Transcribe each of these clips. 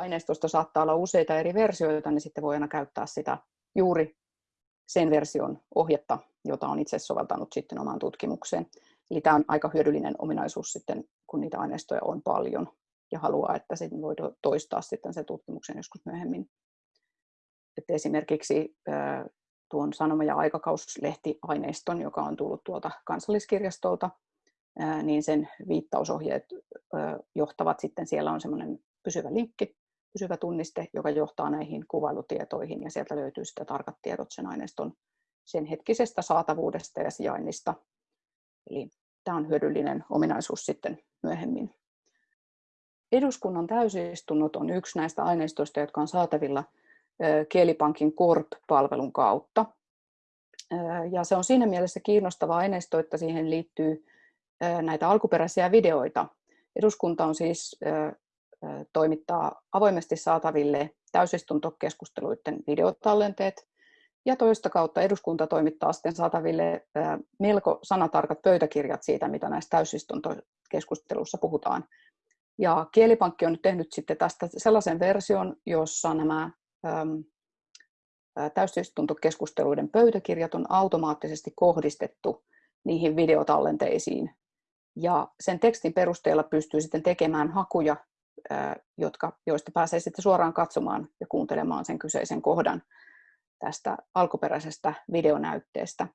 aineistosta saattaa olla useita eri versioita, niin sitten voi aina käyttää sitä juuri sen version ohjetta, jota on itse soveltanut sitten omaan tutkimukseen. Eli tämä on aika hyödyllinen ominaisuus sitten, kun niitä aineistoja on paljon ja haluaa, että se voi toistaa sitten sen tutkimuksen joskus myöhemmin. Että esimerkiksi tuon sanoma- ja aikakauslehtiaineiston, joka on tullut tuolta kansalliskirjastolta, niin sen viittausohjeet johtavat sitten, siellä on semmoinen pysyvä linkki, pysyvä tunniste, joka johtaa näihin kuvailutietoihin ja sieltä löytyy sitten tarkat tiedot sen aineiston sen hetkisestä saatavuudesta ja sijainnista. Eli tämä on hyödyllinen ominaisuus sitten myöhemmin. Eduskunnan täysistunnot on yksi näistä aineistoista, jotka on saatavilla Kielipankin Corp-palvelun kautta. Ja se on siinä mielessä kiinnostava aineisto, että siihen liittyy näitä alkuperäisiä videoita. Eduskunta on siis toimittaa avoimesti saataville täysistuntokeskusteluiden videotallenteet, ja toista kautta eduskunta toimittaa sitten saataville melko sanatarkat pöytäkirjat siitä, mitä näissä täysistuntokeskusteluissa puhutaan. Ja Kielipankki on nyt tehnyt sitten tästä sellaisen version, jossa nämä täysistuntokeskusteluiden pöytäkirjat on automaattisesti kohdistettu niihin videotallenteisiin. Ja sen tekstin perusteella pystyy sitten tekemään hakuja, jotka, joista pääsee sitten suoraan katsomaan ja kuuntelemaan sen kyseisen kohdan tästä alkuperäisestä videonäytteestä.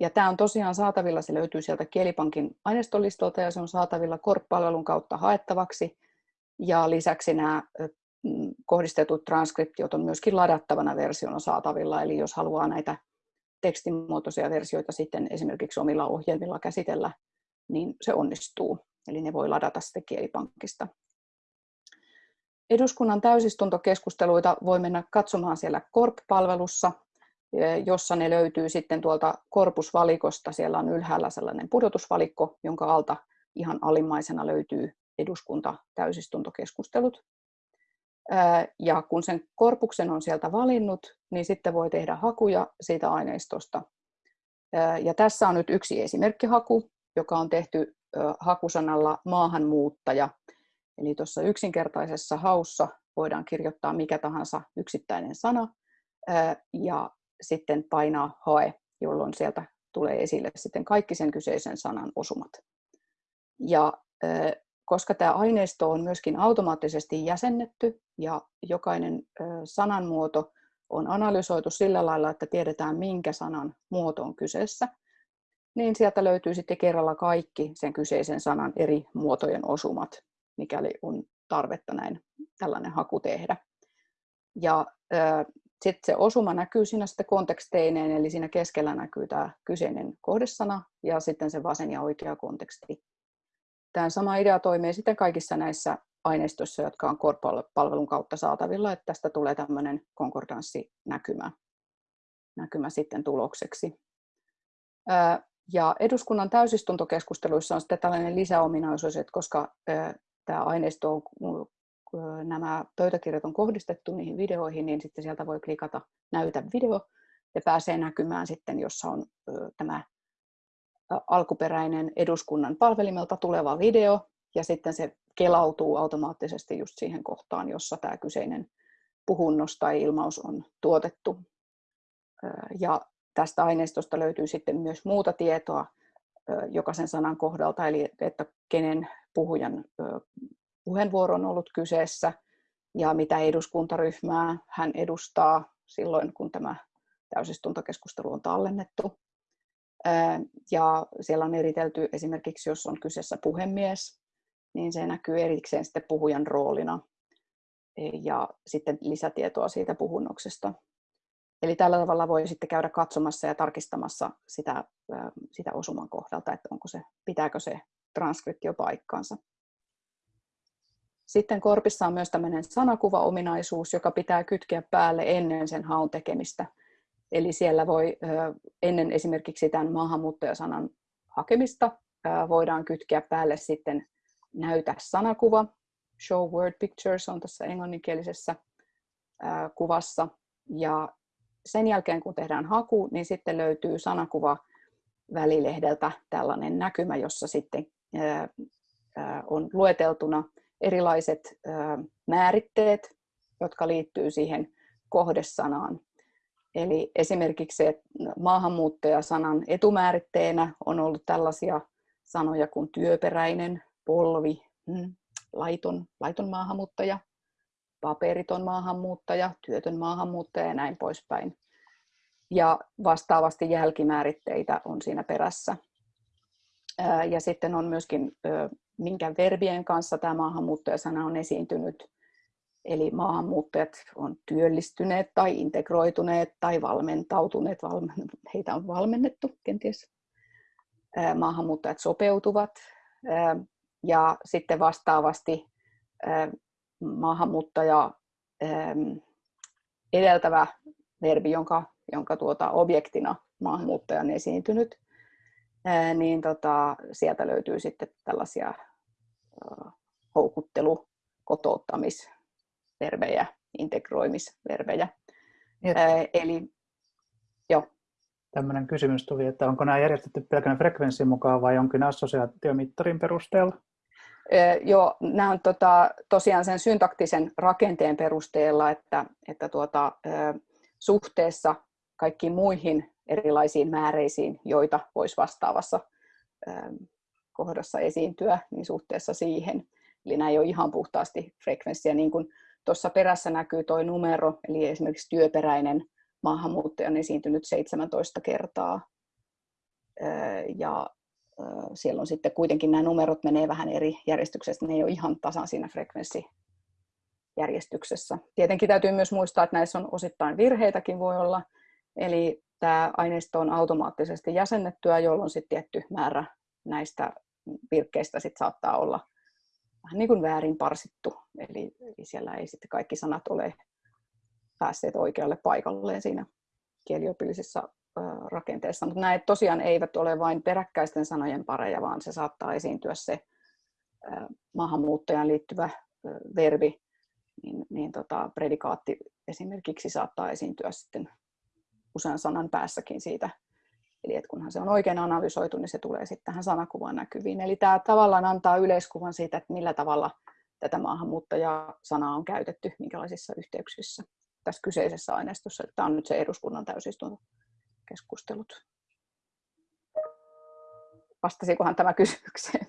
Ja tämä on tosiaan saatavilla, se löytyy sieltä Kielipankin aineistolistolta ja se on saatavilla Korp-palvelun kautta haettavaksi. Ja lisäksi nämä mm, kohdistetut transkriptiot on myöskin ladattavana versiona saatavilla, eli jos haluaa näitä tekstimuotoisia versioita sitten esimerkiksi omilla ohjelmilla käsitellä, niin se onnistuu. Eli ne voi ladata sitten Kielipankista. Eduskunnan täysistuntokeskusteluita voi mennä katsomaan siellä Korp-palvelussa, e, jossa ne löytyy sitten tuolta korpusvalikosta. Siellä on ylhäällä sellainen pudotusvalikko, jonka alta ihan alimmaisena löytyy eduskunta täysistuntokeskustelut. E, ja kun sen korpuksen on sieltä valinnut, niin sitten voi tehdä hakuja siitä aineistosta. E, ja tässä on nyt yksi esimerkkihaku, joka on tehty hakusanalla maahanmuuttaja – Eli tuossa yksinkertaisessa haussa voidaan kirjoittaa mikä tahansa yksittäinen sana ja sitten painaa hae, jolloin sieltä tulee esille sitten kaikki sen kyseisen sanan osumat. Ja koska tämä aineisto on myöskin automaattisesti jäsennetty ja jokainen sananmuoto on analysoitu sillä lailla, että tiedetään minkä sanan muoto on kyseessä, niin sieltä löytyy sitten kerralla kaikki sen kyseisen sanan eri muotojen osumat mikäli on tarvetta näin tällainen haku tehdä. Ja sitten se osuma näkyy siinä sitten konteksteineen, eli siinä keskellä näkyy tämä kyseinen kohdesana ja sitten se vasen ja oikea konteksti. Tämä sama idea toimii sitten kaikissa näissä aineistoissa, jotka on Core-palvelun kautta saatavilla, että tästä tulee tämmöinen konkordanssinäkymä näkymä sitten tulokseksi. Ja eduskunnan täysistuntokeskusteluissa on sitten tällainen lisäominaisuus, että koska tämä aineisto on, nämä pöytäkirjat on kohdistettu niihin videoihin, niin sitten sieltä voi klikata näytä video ja pääsee näkymään sitten, jossa on tämä alkuperäinen eduskunnan palvelimelta tuleva video ja sitten se kelautuu automaattisesti just siihen kohtaan, jossa tämä kyseinen puhunnos tai ilmaus on tuotettu. Ja tästä aineistosta löytyy sitten myös muuta tietoa jokaisen sanan kohdalta, eli että kenen puhujan puheenvuoro on ollut kyseessä ja mitä eduskuntaryhmää hän edustaa silloin, kun tämä täysistuntokeskustelu on tallennettu. Ja siellä on eritelty esimerkiksi, jos on kyseessä puhemies, niin se näkyy erikseen sitten puhujan roolina ja sitten lisätietoa siitä puhunnoksesta. Eli tällä tavalla voi sitten käydä katsomassa ja tarkistamassa sitä, sitä osuman kohdalta, että onko se, pitääkö se transkriptio paikkaansa. Sitten korpissa on myös tämmöinen sanakuvaominaisuus, joka pitää kytkeä päälle ennen sen haun tekemistä. Eli siellä voi ennen esimerkiksi tämän maahanmuuttajasanan hakemista voidaan kytkeä päälle sitten näytä sanakuva. Show word pictures on tässä englanninkielisessä kuvassa. Ja sen jälkeen kun tehdään haku, niin sitten löytyy sanakuva välilehdeltä tällainen näkymä, jossa sitten on lueteltuna erilaiset määritteet, jotka liittyy siihen kohdesanaan. Eli esimerkiksi maahanmuuttajasanan etumääritteenä on ollut tällaisia sanoja kuin työperäinen, polvi, mm, laiton, laiton maahanmuuttaja, paperiton maahanmuuttaja, työtön maahanmuuttaja ja näin poispäin. Ja vastaavasti jälkimääritteitä on siinä perässä. Ja sitten on myöskin, minkä verbien kanssa tämä maahanmuuttajasana on esiintynyt. Eli maahanmuuttajat on työllistyneet tai integroituneet tai valmentautuneet, heitä on valmennettu kenties. Maahanmuuttajat sopeutuvat ja sitten vastaavasti maahanmuuttaja edeltävä verbi, jonka, jonka tuota objektina maahanmuuttaja on esiintynyt, niin tota, sieltä löytyy sitten tällaisia houkuttelu, kotouttamisverbejä, integroimisverbejä. Et, Eli jo. Tämmöinen kysymys tuli, että onko nämä järjestetty pelkän frekvenssin mukaan vai jonkin assosiaatiomittarin perusteella? Joo, nämä on tota, tosiaan sen syntaktisen rakenteen perusteella, että, että tuota, suhteessa kaikkiin muihin erilaisiin määreisiin, joita voisi vastaavassa kohdassa esiintyä, niin suhteessa siihen. Eli nämä ei ole ihan puhtaasti frekvenssiä, niin kuin tuossa perässä näkyy tuo numero, eli esimerkiksi työperäinen maahanmuuttaja on esiintynyt 17 kertaa. Ja siellä on sitten kuitenkin nämä numerot menee vähän eri järjestyksessä, ne ei ole ihan tasan siinä frekvenssijärjestyksessä. Tietenkin täytyy myös muistaa, että näissä on osittain virheitäkin voi olla, eli tämä aineisto on automaattisesti jäsennettyä, jolloin sitten tietty määrä näistä virkkeistä sit saattaa olla vähän niin kuin väärin parsittu, eli, eli siellä ei sitten kaikki sanat ole päässeet oikealle paikalleen siinä kieliopillisessa rakenteessa. Mutta nämä tosiaan eivät ole vain peräkkäisten sanojen pareja, vaan se saattaa esiintyä se maahanmuuttajan liittyvä verbi, niin, niin tota, predikaatti esimerkiksi saattaa esiintyä sitten usean sanan päässäkin siitä. Eli että kunhan se on oikein analysoitu, niin se tulee sitten tähän sanakuvaan näkyviin. Eli tämä tavallaan antaa yleiskuvan siitä, että millä tavalla tätä maahanmuuttaja-sanaa on käytetty, minkälaisissa yhteyksissä tässä kyseisessä aineistossa. Tämä on nyt se eduskunnan täysistuntokeskustelut. Vastasikohan tämä kysymykseen?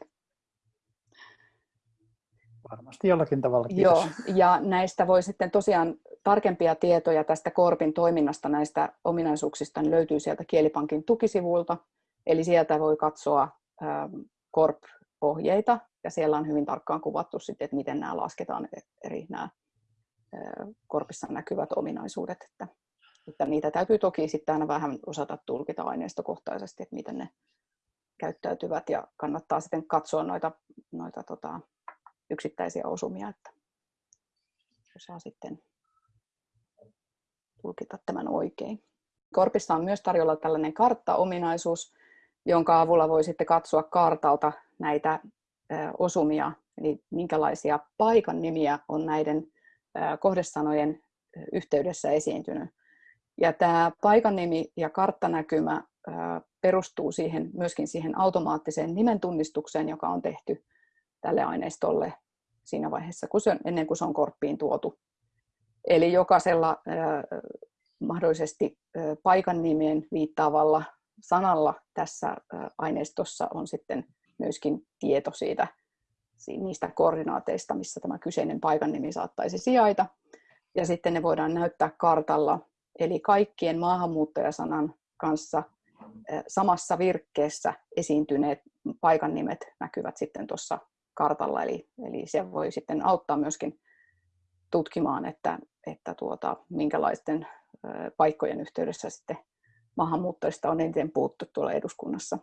Varmasti jollakin tavalla. Kiitos. Joo, ja näistä voi sitten tosiaan tarkempia tietoja tästä Korpin toiminnasta näistä ominaisuuksista niin löytyy sieltä Kielipankin tukisivuilta. Eli sieltä voi katsoa Korp-ohjeita ja siellä on hyvin tarkkaan kuvattu sitten, että miten nämä lasketaan eri nämä Korpissa näkyvät ominaisuudet. Että, että niitä täytyy toki sitten aina vähän osata tulkita aineistokohtaisesti, että miten ne käyttäytyvät ja kannattaa sitten katsoa noita, noita tota, yksittäisiä osumia, että osaa sitten tulkita tämän oikein. Korpissa on myös tarjolla tällainen karttaominaisuus, jonka avulla voi sitten katsoa kartalta näitä osumia, eli minkälaisia paikan nimiä on näiden kohdesanojen yhteydessä esiintynyt. Ja tämä paikan nimi ja karttanäkymä perustuu siihen, myöskin siihen automaattiseen nimen tunnistukseen, joka on tehty tälle aineistolle siinä vaiheessa, kun se, ennen kuin se on korppiin tuotu. Eli jokaisella mahdollisesti paikan nimeen viittaavalla sanalla tässä aineistossa on sitten myöskin tieto siitä, niistä koordinaateista, missä tämä kyseinen paikan nimi saattaisi sijaita. Ja sitten ne voidaan näyttää kartalla, eli kaikkien maahanmuuttajasanan kanssa samassa virkkeessä esiintyneet paikan nimet näkyvät sitten tuossa kartalla, eli, eli se voi sitten auttaa myöskin tutkimaan, että, että tuota, minkälaisten paikkojen yhteydessä sitten maahanmuuttajista on eniten puuttu tuolla eduskunnassa.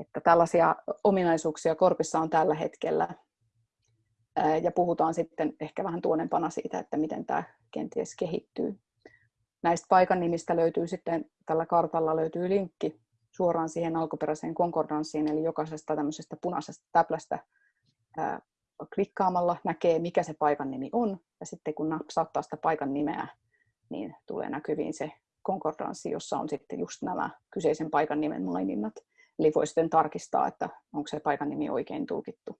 Että tällaisia ominaisuuksia Korpissa on tällä hetkellä. Ja puhutaan sitten ehkä vähän tuonempana siitä, että miten tämä kenties kehittyy. Näistä paikan nimistä löytyy sitten, tällä kartalla löytyy linkki suoraan siihen alkuperäiseen konkordanssiin, eli jokaisesta tämmöisestä punaisesta täplästä klikkaamalla näkee, mikä se paikan nimi on, ja sitten kun napsauttaa sitä paikan nimeä, niin tulee näkyviin se konkordanssi, jossa on sitten just nämä kyseisen paikan nimen maininnat. Eli voi sitten tarkistaa, että onko se paikan nimi oikein tulkittu.